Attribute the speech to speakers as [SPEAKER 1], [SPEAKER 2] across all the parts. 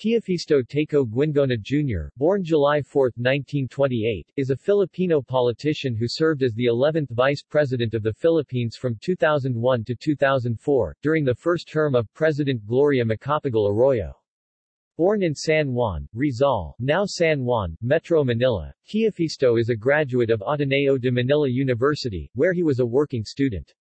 [SPEAKER 1] Teofisto Teco Guingona Jr., born July 4, 1928, is a Filipino politician who served as the 11th Vice President of the Philippines from 2001 to 2004, during the first term of President Gloria Macapagal Arroyo. Born in San Juan, Rizal, now San Juan, Metro Manila, Teofisto is a graduate of Ateneo de Manila University, where he was a working student.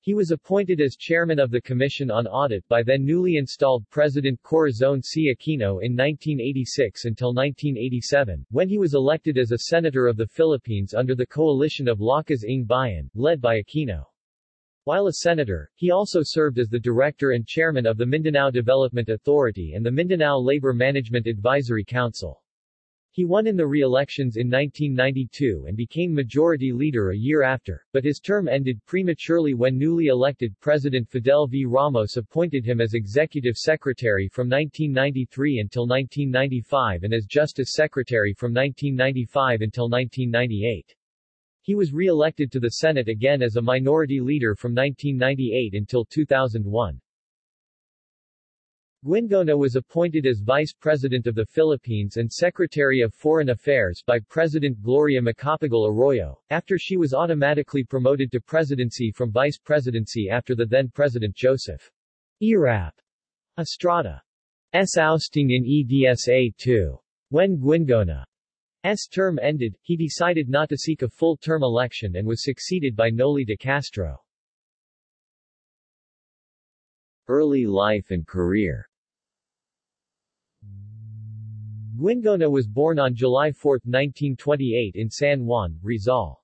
[SPEAKER 1] He was appointed as chairman of the Commission on Audit by then newly installed President Corazon C. Aquino in 1986 until 1987, when he was elected as a senator of the Philippines under the coalition of Lakas ng Bayan, led by Aquino. While a senator, he also served as the director and chairman of the Mindanao Development Authority and the Mindanao Labor Management Advisory Council. He won in the re-elections in 1992 and became majority leader a year after, but his term ended prematurely when newly elected President Fidel V. Ramos appointed him as Executive Secretary from 1993 until 1995 and as Justice Secretary from 1995 until 1998. He was re-elected to the Senate again as a minority leader from 1998 until 2001. Guingona was appointed as Vice President of the Philippines and Secretary of Foreign Affairs by President Gloria Macapagal Arroyo, after she was automatically promoted to presidency from vice presidency after the then-President Joseph Erap Estrada's ousting in EDSA-2. When Guingona's term ended, he decided not to seek a full-term election and was succeeded by Noli de Castro. Early life and career Guingona was born on July 4, 1928 in San Juan, Rizal.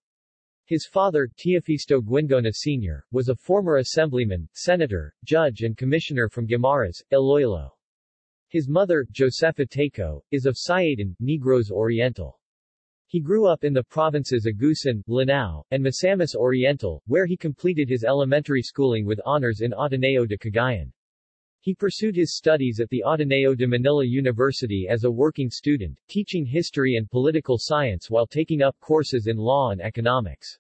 [SPEAKER 1] His father, Teofisto Guingona Sr., was a former assemblyman, senator, judge and commissioner from Guimaras, Iloilo. His mother, Josefa Teco, is of Sayadan, Negros Oriental. He grew up in the provinces of Agusan, Lanao, and Misamis Oriental, where he completed his elementary schooling with honors in Ateneo de Cagayan. He pursued his studies at the Ateneo de Manila University as a working student, teaching history and political science while taking up courses in law and economics.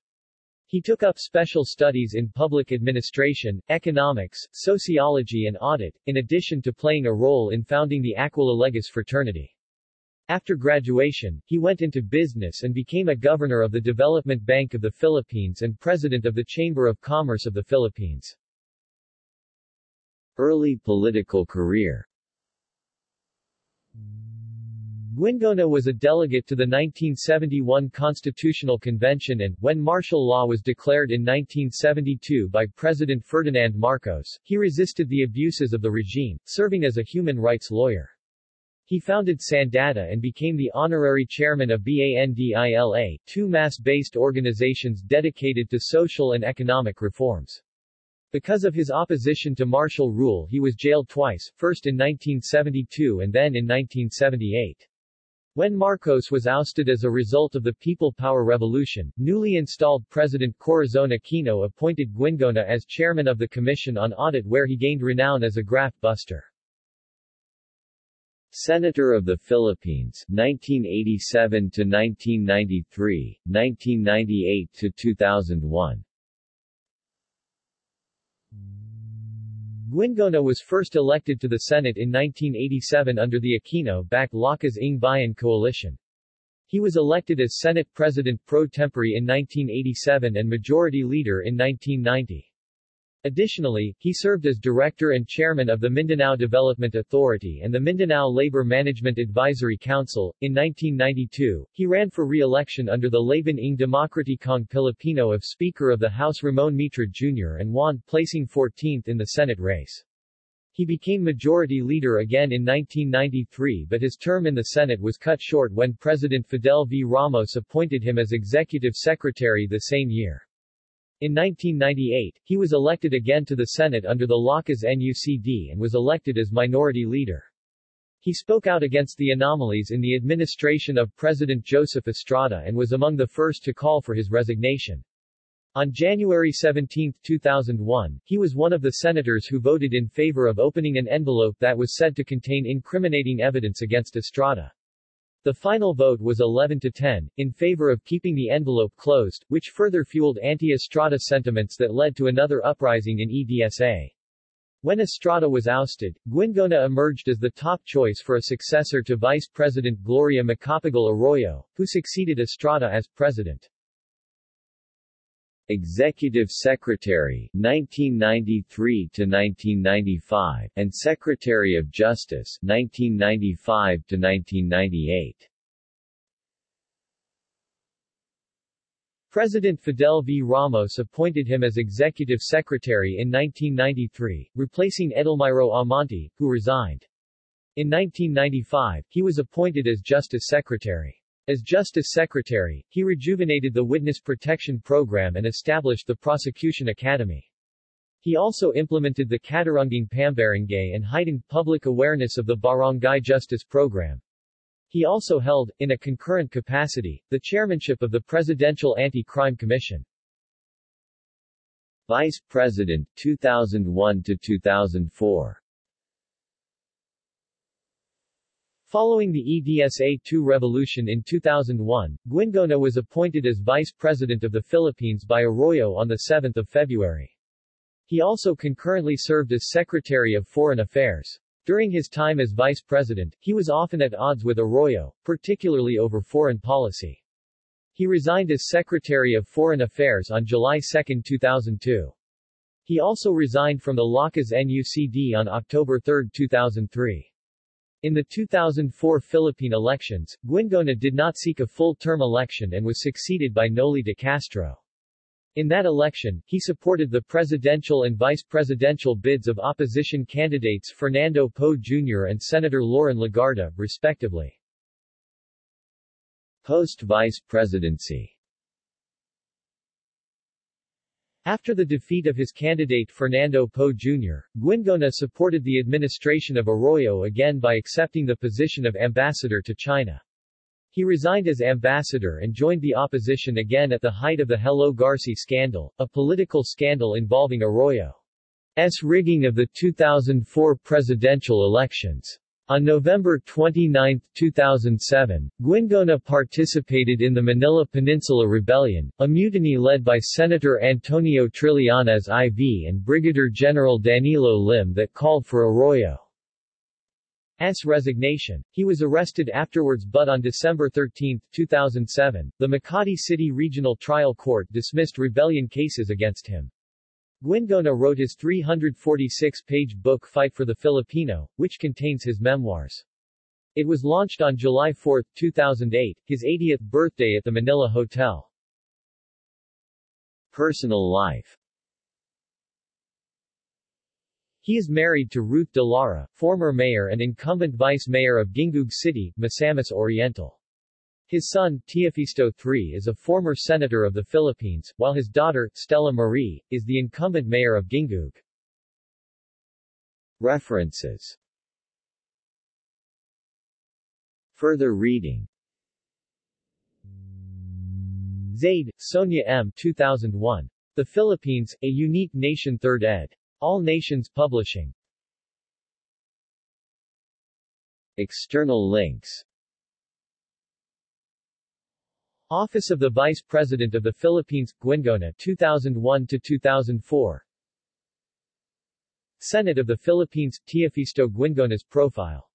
[SPEAKER 1] He took up special studies in public administration, economics, sociology and audit, in addition to playing a role in founding the Aquila Legis fraternity. After graduation, he went into business and became a governor of the Development Bank of the Philippines and president of the Chamber of Commerce of the Philippines. Early political career Guingona was a delegate to the 1971 Constitutional Convention and, when martial law was declared in 1972 by President Ferdinand Marcos, he resisted the abuses of the regime, serving as a human rights lawyer. He founded Sandata and became the honorary chairman of BANDILA, two mass-based organizations dedicated to social and economic reforms. Because of his opposition to martial rule he was jailed twice, first in 1972 and then in 1978. When Marcos was ousted as a result of the People Power Revolution, newly installed President Corazon Aquino appointed Guingona as chairman of the Commission on Audit where he gained renown as a graft buster. Senator of the Philippines 1987 to 1993, 1998 to 2001. Guingona was first elected to the Senate in 1987 under the Aquino-backed Lakas ng Bayan coalition. He was elected as Senate President pro tempore in 1987 and Majority Leader in 1990. Additionally, he served as director and chairman of the Mindanao Development Authority and the Mindanao Labor Management Advisory Council. In 1992, he ran for re-election under the Laban ng Demokratikong Pilipino of Speaker of the House Ramon Mitra Jr. and won, placing 14th in the Senate race. He became majority leader again in 1993 but his term in the Senate was cut short when President Fidel V. Ramos appointed him as executive secretary the same year. In 1998, he was elected again to the Senate under the Lakas NUCD and was elected as minority leader. He spoke out against the anomalies in the administration of President Joseph Estrada and was among the first to call for his resignation. On January 17, 2001, he was one of the senators who voted in favor of opening an envelope that was said to contain incriminating evidence against Estrada. The final vote was 11 to 10, in favor of keeping the envelope closed, which further fueled anti-Estrada sentiments that led to another uprising in EDSA. When Estrada was ousted, Guingona emerged as the top choice for a successor to Vice President Gloria Macapagal Arroyo, who succeeded Estrada as president.
[SPEAKER 2] Executive Secretary 1993 to 1995 and Secretary of Justice 1995 to 1998
[SPEAKER 1] President Fidel V. Ramos appointed him as executive secretary in 1993, replacing Edelmiro Amante, who resigned. In 1995, he was appointed as Justice Secretary. As Justice Secretary, he rejuvenated the Witness Protection Program and established the Prosecution Academy. He also implemented the Katarungang Pambarangay and heightened public awareness of the Barangay Justice Program. He also held, in a concurrent capacity, the chairmanship of the Presidential Anti-Crime Commission.
[SPEAKER 2] Vice President 2001 to 2004
[SPEAKER 1] Following the EDSA-2 revolution in 2001, Guingona was appointed as Vice President of the Philippines by Arroyo on 7 February. He also concurrently served as Secretary of Foreign Affairs. During his time as vice president, he was often at odds with Arroyo, particularly over foreign policy. He resigned as Secretary of Foreign Affairs on July 2, 2002. He also resigned from the Lakas NUCD on October 3, 2003. In the 2004 Philippine elections, Guingona did not seek a full-term election and was succeeded by Noli de Castro. In that election, he supported the presidential and vice-presidential bids of opposition candidates Fernando Poe Jr. and Senator Loren Legarda, respectively.
[SPEAKER 2] Post-vice presidency
[SPEAKER 1] After the defeat of his candidate Fernando Poe Jr., Guingona supported the administration of Arroyo again by accepting the position of ambassador to China. He resigned as ambassador and joined the opposition again at the height of the Hello Garci scandal, a political scandal involving Arroyo's rigging of the 2004 presidential elections. On November 29, 2007, Guingona participated in the Manila Peninsula Rebellion, a mutiny led by Senator Antonio Trillanes IV and Brigadier General Danilo Lim that called for Arroyo's resignation. He was arrested afterwards but on December 13, 2007, the Makati City Regional Trial Court dismissed rebellion cases against him. Guingona wrote his 346-page book Fight for the Filipino, which contains his memoirs. It was launched on July 4, 2008, his 80th birthday at the Manila Hotel.
[SPEAKER 2] Personal life
[SPEAKER 1] he is married to Ruth de Lara, former mayor and incumbent vice mayor of Gingoog City, Misamis Oriental. His son, Teofisto III is a former senator of the Philippines, while his daughter, Stella Marie, is the incumbent mayor of Gingoog.
[SPEAKER 2] References Further reading
[SPEAKER 1] Zaide, Sonia M. 2001. The Philippines, A Unique Nation 3rd ed. All Nations Publishing
[SPEAKER 2] External links
[SPEAKER 1] Office of the Vice President of the Philippines, Guingona 2001 to 2004. Senate of the Philippines, Teofisto Guingona's profile